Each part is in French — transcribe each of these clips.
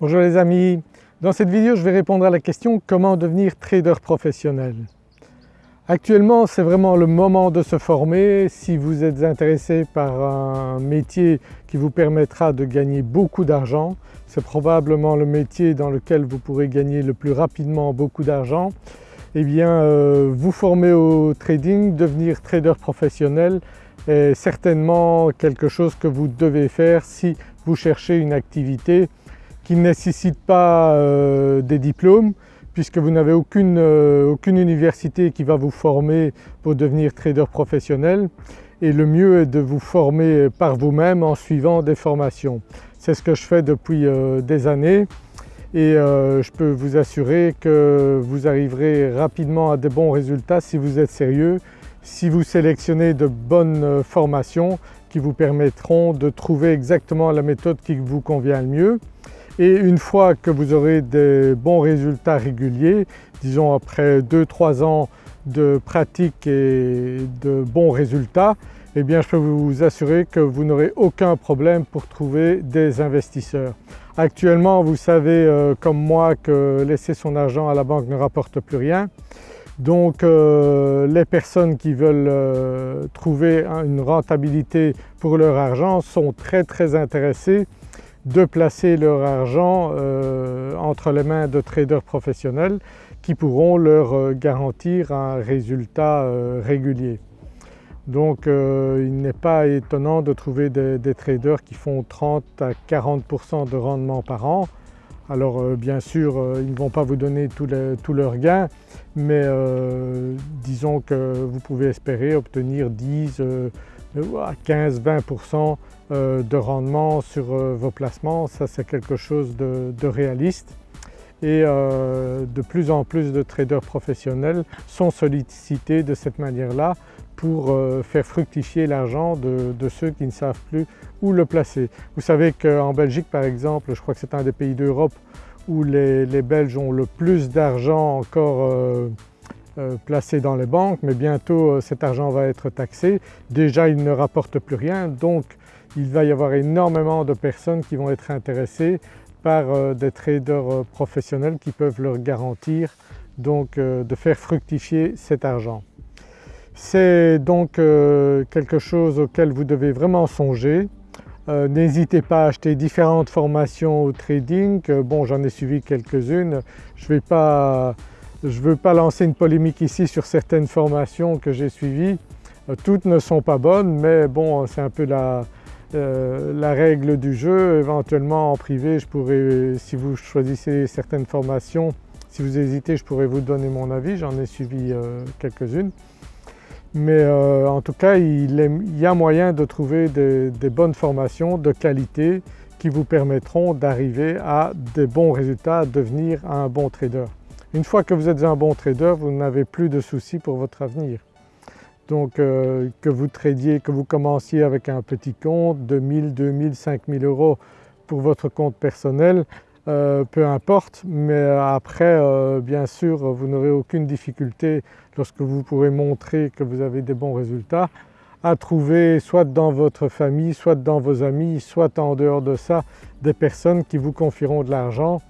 Bonjour les amis, dans cette vidéo je vais répondre à la question comment devenir trader professionnel? Actuellement c'est vraiment le moment de se former si vous êtes intéressé par un métier qui vous permettra de gagner beaucoup d'argent. C'est probablement le métier dans lequel vous pourrez gagner le plus rapidement beaucoup d'argent. Eh bien euh, vous former au trading, devenir trader professionnel est certainement quelque chose que vous devez faire si vous cherchez une activité qui ne nécessite pas euh, des diplômes puisque vous n'avez aucune, euh, aucune, université qui va vous former pour devenir trader professionnel. Et le mieux est de vous former par vous-même en suivant des formations. C'est ce que je fais depuis euh, des années. Et je peux vous assurer que vous arriverez rapidement à de bons résultats si vous êtes sérieux, si vous sélectionnez de bonnes formations qui vous permettront de trouver exactement la méthode qui vous convient le mieux et une fois que vous aurez des bons résultats réguliers, disons après 2-3 ans de pratique et de bons résultats, eh bien je peux vous assurer que vous n'aurez aucun problème pour trouver des investisseurs. Actuellement vous savez euh, comme moi que laisser son argent à la banque ne rapporte plus rien. Donc euh, les personnes qui veulent euh, trouver une rentabilité pour leur argent sont très très intéressées de placer leur argent euh, entre les mains de traders professionnels qui pourront leur euh, garantir un résultat euh, régulier. Donc il n'est pas étonnant de trouver des, traders qui font 30 à 40% de rendement par an. Alors bien sûr ils ne vont pas vous donner tous leurs gains mais disons que vous pouvez espérer obtenir 10 à 15-20% euh, de rendement sur euh, vos placements, ça c'est quelque chose de, réaliste et euh, de plus en plus de traders professionnels sont sollicités de cette manière-là pour faire fructifier l'argent de, ceux qui ne savent plus où le placer. Vous savez qu'en Belgique par exemple, je crois que c'est un des pays d'Europe où les, Belges ont le plus d'argent encore placé dans les banques mais bientôt cet argent va être taxé. Déjà il ne rapporte plus rien donc il va y avoir énormément de personnes qui vont être intéressées par euh, des traders euh, professionnels qui peuvent leur garantir donc euh, de faire fructifier cet argent. C'est donc quelque chose auquel vous devez vraiment songer. N'hésitez pas à acheter différentes formations au trading, bon j'en ai suivi quelques-unes, je ne veux pas lancer une polémique ici sur certaines formations que j'ai suivies, toutes ne sont pas bonnes mais bon c'est un peu la, euh, la règle du jeu. Éventuellement en privé, je pourrais, si vous choisissez certaines formations, si vous hésitez, je pourrais vous donner mon avis, j'en ai suivi euh, quelques-unes. Mais euh, en tout cas, il, y a moyen de trouver des, bonnes formations de qualité qui vous permettront d'arriver à des bons résultats, à devenir un bon trader. Une fois que vous êtes un bon trader, vous n'avez plus de soucis pour votre avenir. Donc euh, que vous tradiez, que vous commenciez avec un petit compte de 1000, 2000, 5000 euros pour votre compte personnel, euh, peu importe, mais après euh, bien sûr vous n'aurez aucune difficulté lorsque vous pourrez montrer que vous avez des bons résultats à trouver soit dans votre famille, soit dans vos amis, soit en dehors de ça des personnes qui vous confieront de l'argent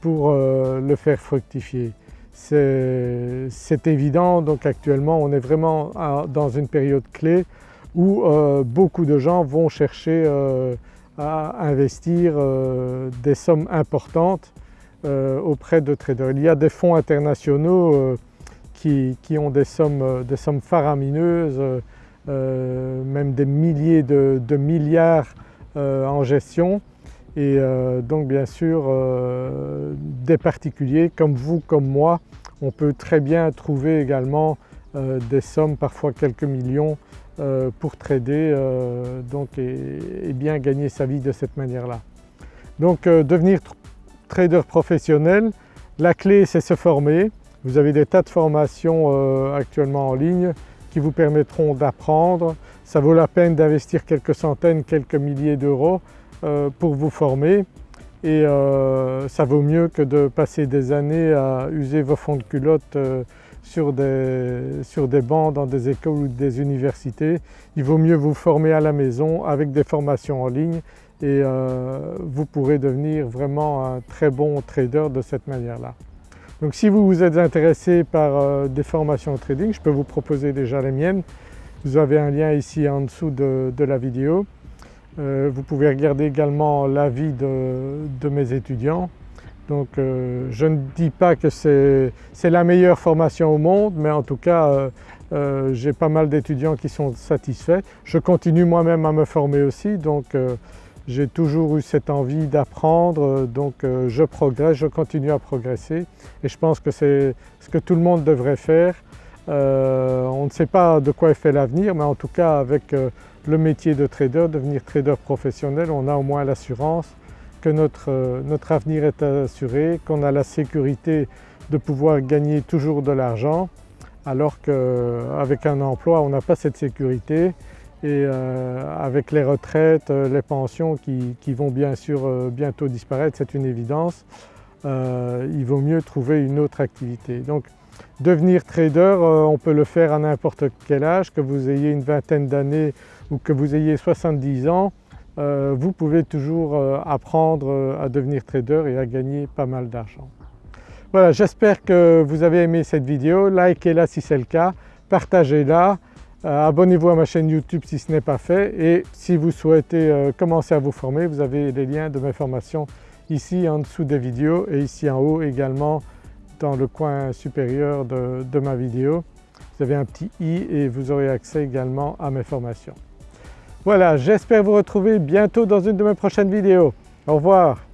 pour le faire fructifier. C'est évident. Donc actuellement on est vraiment dans une période clé où euh, beaucoup de gens vont chercher euh, à investir euh, des sommes importantes auprès de traders. Il y a des fonds internationaux qui, ont des sommes, des sommes faramineuses, même des milliers de, de milliards en gestion. Et euh, donc bien sûr euh, des particuliers comme vous, comme moi, on peut très bien trouver également euh, des sommes, parfois quelques millions pour trader donc, et, bien gagner sa vie de cette manière-là. Donc devenir trader professionnel, la clé c'est se former. Vous avez des tas de formations actuellement en ligne qui vous permettront d'apprendre. Ça vaut la peine d'investir quelques centaines, quelques milliers d'euros euh, pour vous former et euh, ça vaut mieux que de passer des années à user vos fonds de culotte euh, sur, des, sur des bancs dans des écoles ou des universités. Il vaut mieux vous former à la maison avec des formations en ligne et vous pourrez devenir vraiment un très bon trader de cette manière-là. Donc si vous vous êtes intéressé par des formations au trading, je peux vous proposer déjà les miennes. Vous avez un lien ici en dessous de, la vidéo. Vous pouvez regarder également l'avis de, mes étudiants donc euh, je ne dis pas que c'est la meilleure formation au monde mais en tout cas euh, euh, j'ai pas mal d'étudiants qui sont satisfaits. Je continue moi-même à me former aussi donc j'ai toujours eu cette envie d'apprendre donc je progresse, je continue à progresser et je pense que c'est ce que tout le monde devrait faire. on ne sait pas de quoi est fait l'avenir mais en tout cas avec le métier de trader, devenir trader professionnel, on a au moins l'assurance que notre, notre avenir est assuré, qu'on a la sécurité de pouvoir gagner toujours de l'argent alors qu'avec un emploi on n'a pas cette sécurité et euh, avec les retraites, les pensions qui, vont bien sûr euh, bientôt disparaître, c'est une évidence, euh, il vaut mieux trouver une autre activité. Donc devenir trader, on peut le faire à n'importe quel âge, que vous ayez une vingtaine d'années ou que vous ayez 70 ans, euh, vous pouvez toujours euh, apprendre euh, à devenir trader et à gagner pas mal d'argent. Voilà, j'espère que vous avez aimé cette vidéo, likez-la si c'est le cas, partagez-la, abonnez-vous à ma chaîne YouTube si ce n'est pas fait. Et si vous souhaitez commencer à vous former, vous avez les liens de mes formations ici en dessous des vidéos et ici en haut également dans le coin supérieur de, ma vidéo. Vous avez un petit i et vous aurez accès également à mes formations. Voilà, j'espère vous retrouver bientôt dans une de mes prochaines vidéos. Au revoir